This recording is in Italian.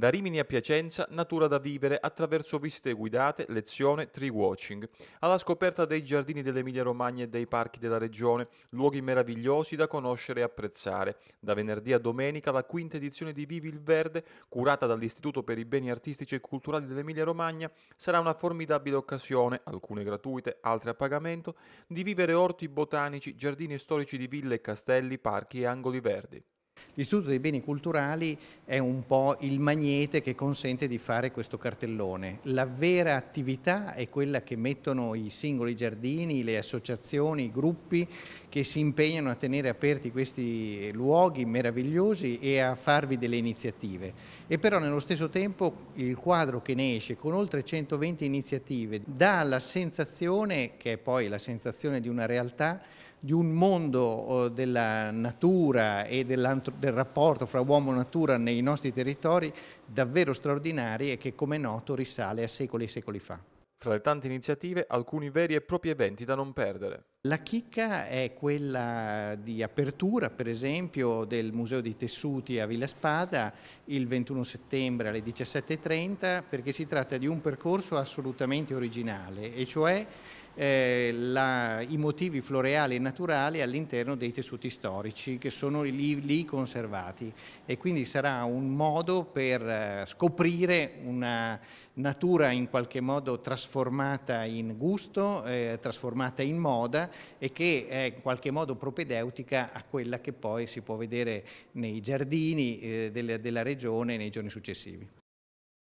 Da Rimini a Piacenza, natura da vivere attraverso visite guidate, lezione, tree watching. Alla scoperta dei giardini dell'Emilia Romagna e dei parchi della regione, luoghi meravigliosi da conoscere e apprezzare. Da venerdì a domenica la quinta edizione di Vivi il Verde, curata dall'Istituto per i Beni Artistici e Culturali dell'Emilia Romagna, sarà una formidabile occasione, alcune gratuite, altre a pagamento, di vivere orti botanici, giardini storici di ville e castelli, parchi e angoli verdi. L'Istituto dei Beni Culturali è un po' il magnete che consente di fare questo cartellone. La vera attività è quella che mettono i singoli giardini, le associazioni, i gruppi che si impegnano a tenere aperti questi luoghi meravigliosi e a farvi delle iniziative. E però nello stesso tempo il quadro che ne esce con oltre 120 iniziative dà la sensazione, che è poi la sensazione di una realtà, di un mondo oh, della natura e del rapporto fra uomo e natura nei nostri territori davvero straordinari e che come è noto risale a secoli e secoli fa. Tra le tante iniziative, alcuni veri e propri eventi da non perdere. La chicca è quella di apertura, per esempio, del Museo dei Tessuti a Villa Spada il 21 settembre alle 17.30 perché si tratta di un percorso assolutamente originale e cioè eh, la, i motivi floreali e naturali all'interno dei tessuti storici che sono lì, lì, conservati. E quindi sarà un modo per eh, scoprire una natura in qualche modo trasformata in gusto, eh, trasformata in moda e che è in qualche modo propedeutica a quella che poi si può vedere nei giardini eh, della, della regione nei giorni successivi.